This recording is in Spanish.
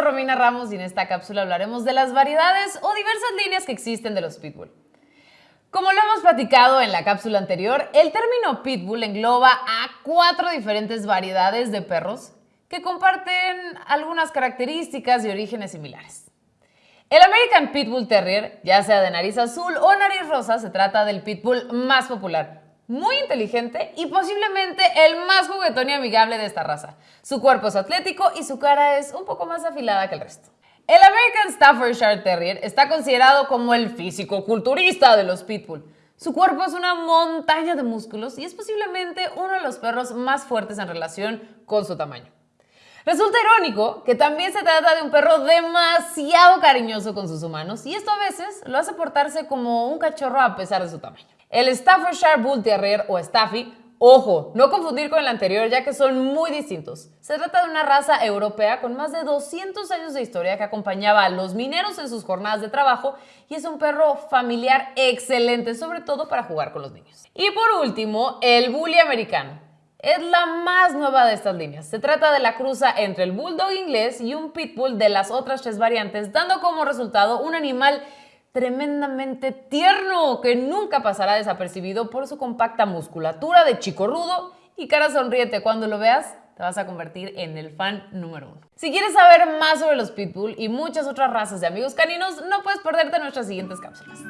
Romina Ramos y en esta cápsula hablaremos de las variedades o diversas líneas que existen de los pitbull. Como lo hemos platicado en la cápsula anterior, el término pitbull engloba a cuatro diferentes variedades de perros que comparten algunas características y orígenes similares. El American Pitbull Terrier, ya sea de nariz azul o nariz rosa, se trata del pitbull más popular, muy inteligente y posiblemente el más juguetón y amigable de esta raza. Su cuerpo es atlético y su cara es un poco más afilada que el resto. El American Staffordshire Terrier está considerado como el físico-culturista de los pitbull. Su cuerpo es una montaña de músculos y es posiblemente uno de los perros más fuertes en relación con su tamaño. Resulta irónico que también se trata de un perro demasiado cariñoso con sus humanos y esto a veces lo hace portarse como un cachorro a pesar de su tamaño. El Staffordshire Bull Terrier o Staffy, ojo, no confundir con el anterior ya que son muy distintos. Se trata de una raza europea con más de 200 años de historia que acompañaba a los mineros en sus jornadas de trabajo y es un perro familiar excelente, sobre todo para jugar con los niños. Y por último, el Bully americano. Es la más nueva de estas líneas. Se trata de la cruza entre el Bulldog inglés y un Pitbull de las otras tres variantes, dando como resultado un animal tremendamente tierno que nunca pasará desapercibido por su compacta musculatura de chico rudo y cara sonriente. Cuando lo veas, te vas a convertir en el fan número uno. Si quieres saber más sobre los Pitbull y muchas otras razas de amigos caninos, no puedes perderte nuestras siguientes cápsulas.